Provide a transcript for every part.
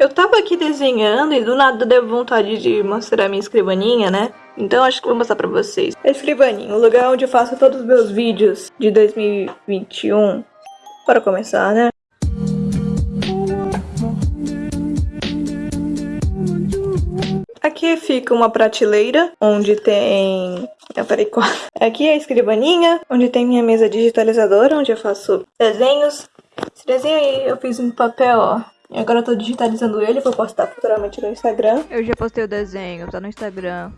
Eu tava aqui desenhando e do nada deu vontade de mostrar a minha escrivaninha, né? Então acho que vou mostrar pra vocês. A escrivaninha, o lugar onde eu faço todos os meus vídeos de 2021. Para começar, né? Aqui fica uma prateleira onde tem. Eu falei quatro. Aqui é a escrivaninha, onde tem minha mesa digitalizadora, onde eu faço desenhos. Esse desenho aí eu fiz em papel, ó. E agora eu tô digitalizando ele pra postar futuramente no Instagram. Eu já postei o desenho, tá no Instagram.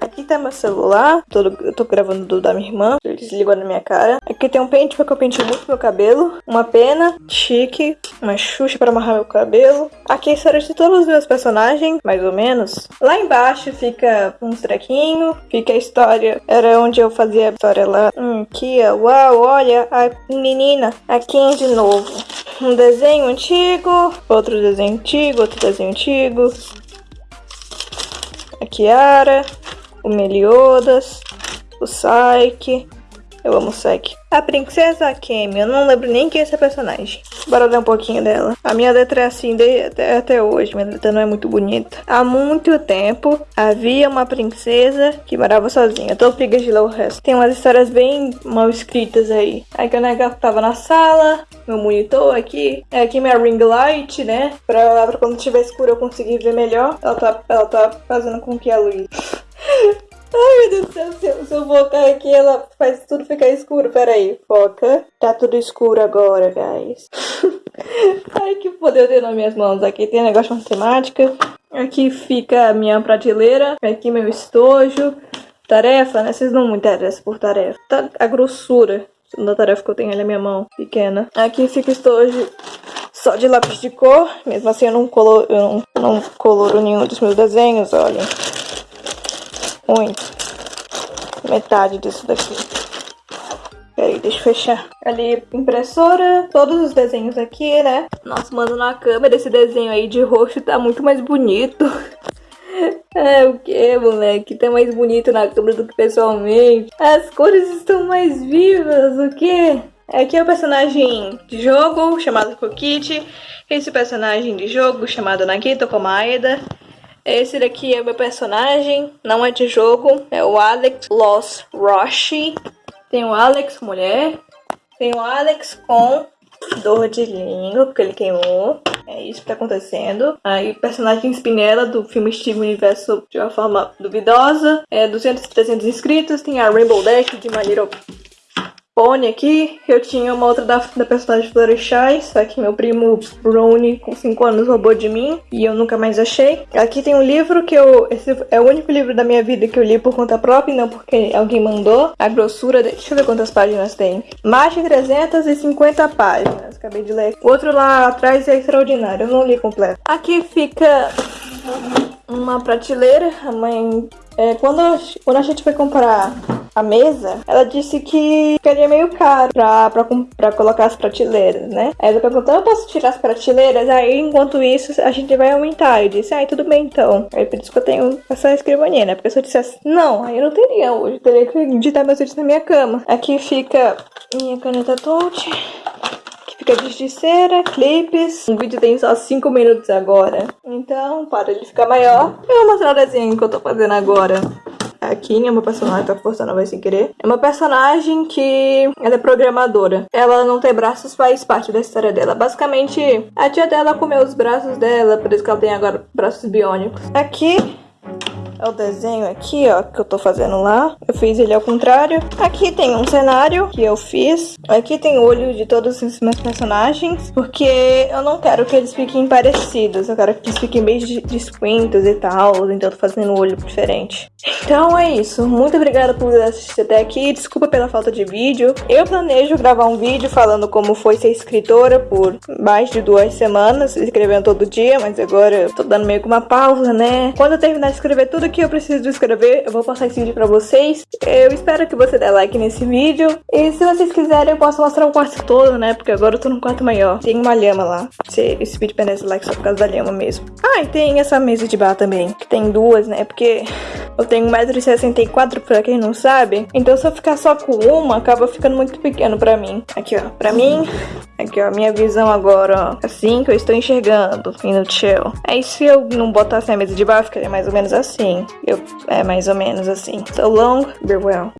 Aqui tá meu celular, tô, eu tô gravando do da minha irmã, ele desligou na minha cara. Aqui tem um pente, porque eu pentei muito meu cabelo. Uma pena, chique, uma xuxa pra amarrar meu cabelo. Aqui é a história de todos os meus personagens, mais ou menos. Lá embaixo fica uns trequinhos, fica a história, era onde eu fazia a história lá. Hum, aqui, ó, uau, olha, a menina, aqui de novo. Um desenho antigo, outro desenho antigo, outro desenho antigo. A Kiara, o Meliodas, o Saik. Eu amo o Saik. A Princesa Kemi, eu não lembro nem quem é essa personagem. Bora ler um pouquinho dela. A minha letra é assim de, até, até hoje, minha letra não é muito bonita. Há muito tempo, havia uma princesa que morava sozinha. Tô preguiça de ler o resto. Tem umas histórias bem mal escritas aí. Aí que a tava na sala, meu monitor aqui. É aqui minha ring light, né? Pra, pra quando tiver escuro eu conseguir ver melhor. Ela tá, ela tá fazendo com que a luz se eu, focar aqui, ela faz tudo ficar escuro. Pera aí, foca. Tá tudo escuro agora, guys. Ai, que poder eu tenho nas minhas mãos. Aqui tem negócio de matemática. Aqui fica a minha prateleira. Aqui meu estojo. Tarefa, né? Vocês não me interessam por tarefa. Tá a grossura da tarefa que eu tenho ali na minha mão, pequena. Aqui fica o estojo só de lápis de cor. Mesmo assim, eu não coloro, eu não, não coloro nenhum dos meus desenhos, olha muito. Metade disso daqui. Peraí, deixa eu fechar. Ali, impressora, todos os desenhos aqui, né? Nossa, mano, na câmera esse desenho aí de roxo tá muito mais bonito. É o que, moleque? Tá mais bonito na câmera do que pessoalmente. As cores estão mais vivas, o que? Aqui é o personagem de jogo chamado Kokiti. Esse personagem de jogo chamado Nagito Komaeda. Esse daqui é o meu personagem, não é de jogo, é o Alex Lost Roshi. Tem o Alex mulher, tem o Alex com dor de língua, porque ele queimou. É isso que tá acontecendo. Aí, personagem Spinella do filme Steve Universo de uma forma duvidosa. É 200, 300 inscritos. Tem a Rainbow Dash de maneira Pony aqui. Eu tinha uma outra da, da personagem Florechai, só que meu primo Brownie, com 5 anos, roubou de mim e eu nunca mais achei. Aqui tem um livro que eu. Esse é o único livro da minha vida que eu li por conta própria, não porque alguém mandou. A grossura. Deixa eu ver quantas páginas tem. Mais de 350 páginas. Acabei de ler. O outro lá atrás é extraordinário, eu não li completo. Aqui fica uma prateleira. A mãe. É, quando, quando a gente foi comprar a mesa, ela disse que ficaria meio caro pra, pra, pra colocar as prateleiras, né? Aí ela perguntou, eu posso tirar as prateleiras? Aí, enquanto isso, a gente vai aumentar. Eu disse, ai, tudo bem então. Aí por isso que eu tenho essa escrivaninha, né? Porque se eu dissesse, não, aí eu não teria hoje. Eu teria que digitar meus vídeos na minha cama. Aqui fica minha caneta touch fica de cera, clipes. O vídeo tem só 5 minutos agora. Então, para ele ficar maior, eu vou mostrar o desenho que eu tô fazendo agora. Kim é uma personagem, tá forçando a vai sem querer. É uma personagem que ela é programadora. Ela não tem braços, faz parte da história dela. Basicamente, a tia dela comeu os braços dela, por isso que ela tem agora braços biônicos. Aqui é o desenho aqui, ó, que eu tô fazendo lá. Eu fiz ele ao contrário. Aqui tem um cenário que eu fiz. Aqui tem o olho de todos os meus personagens, porque eu não quero que eles fiquem parecidos. Eu quero que eles fiquem bem distintos e tal, então eu tô fazendo um olho diferente. Então é isso. Muito obrigada por assistir até aqui. Desculpa pela falta de vídeo. Eu planejo gravar um vídeo falando como foi ser escritora por mais de duas semanas, escrevendo todo dia, mas agora eu tô dando meio que uma pausa, né? Quando eu terminar de escrever tudo que eu preciso escrever, eu vou passar esse vídeo pra vocês. Eu espero que você dê like nesse vídeo. E se vocês quiserem, eu posso mostrar o quarto todo, né? Porque agora eu tô num quarto maior. Tem uma lhama lá. Esse, vídeo merece like só por causa da lhama mesmo. Ah, e tem essa mesa de bar também. Que tem duas, né? Porque eu tenho 1,64m pra quem não sabe. Então se eu ficar só com uma, acaba ficando muito pequeno pra mim. Aqui, ó. Pra mim, aqui, ó. Minha visão agora, ó. Assim que eu estou enxergando. E no chill. Aí se eu não botasse a mesa de bar, ficaria mais ou menos assim. Eu, é mais ou menos assim. So long, be well.